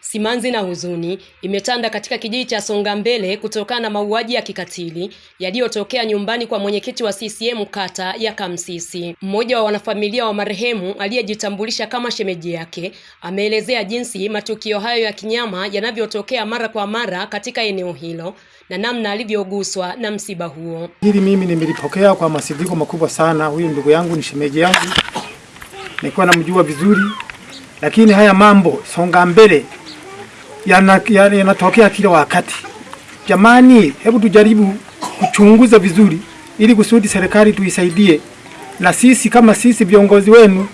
Simanzi na huzuni imetanda katika kijiji cha songa mbele kutokana na mauaji ya kikatili yaliyotokea nyumbani kwa mwenyekiti wa CCM kata ya Kamsisi. Mmoja wa wanafamilia wa marehemu aliyejitambulisha kama shemeji yake ameelezea jinsi matukio hayo ya kinyama yanavyotokea mara kwa mara katika eneo hilo na namna alivyoguswa na msiba huo. Hili mimi nimelipokea kwa masikitiko makubwa sana. Huyu ndugu yangu ni shemeji yangu, nilikuwa namjua vizuri, lakini haya mambo Songambele yanatokea yana kila wakati. Jamani, hebu tujaribu kuchunguza vizuri, ili kusudi serikali tuisaidie, na sisi kama sisi viongozi wenu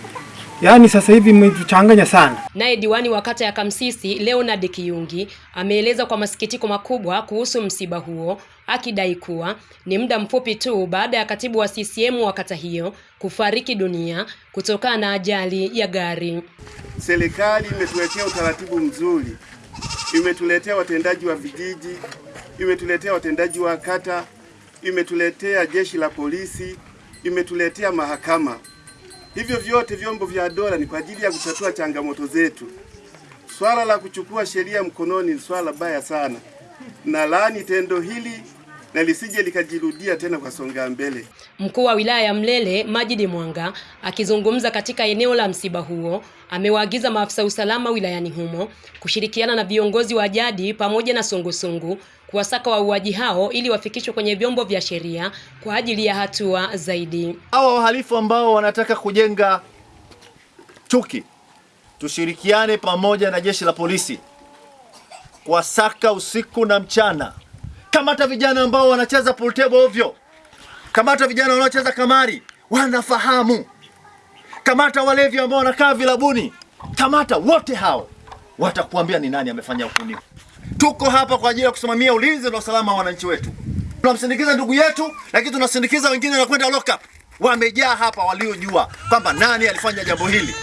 Yaani sasa hivi mmetuchanganya sana. Naye diwani wa kata ya Kamsisi Leonard Kiyungi ameeleza kwa masikitiko makubwa kuhusu msiba huo, akidai kuwa ni muda mfupi tu baada ya katibu wa CCM wa kata hiyo kufariki dunia kutokana na ajali ya gari. Serikali imetuletea utaratibu mzuri, imetuletea watendaji wa vijiji, imetuletea watendaji wa kata, imetuletea jeshi la polisi, imetuletea mahakama. Hivyo vyote vyombo vya dola ni kwa ajili ya kutatua changamoto zetu. Swala la kuchukua sheria mkononi ni swala baya sana, na laani tendo hili na lisije likajirudia tena kwa songa mbele. Mkuu wa wilaya ya Mlele Majidi Mwanga akizungumza katika eneo la msiba huo amewaagiza maafisa usalama wilayani humo kushirikiana na viongozi wa jadi pamoja na sungusungu kuwasaka wauaji hao ili wafikishwe kwenye vyombo vya sheria kwa ajili ya hatua zaidi. Hawa wahalifu ambao wanataka kujenga chuki, tushirikiane pamoja na jeshi la polisi kuwasaka usiku na mchana. Kamata vijana ambao wanacheza pool table ovyo, kamata vijana wanaocheza kamari, wanafahamu. Kamata walevi ambao wanakaa vilabuni, kamata wote hao, watakuambia ni nani amefanya uhuni. Tuko hapa kwa ajili ya kusimamia ulinzi na usalama wa wananchi wetu. Tunamsindikiza ndugu yetu, lakini tunasindikiza wengine na kwenda lock up. Wamejaa hapa waliojua kwamba nani alifanya jambo hili.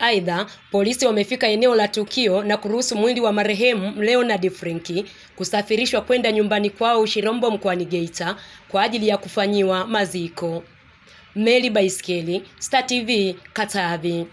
Aidha, polisi wamefika eneo la tukio na kuruhusu mwili wa marehemu Leonard Frenki kusafirishwa kwenda nyumbani kwao Ushirombo mkoani Geita kwa ajili ya kufanyiwa maziko. Meli Baiskeli, Star TV, Katavi.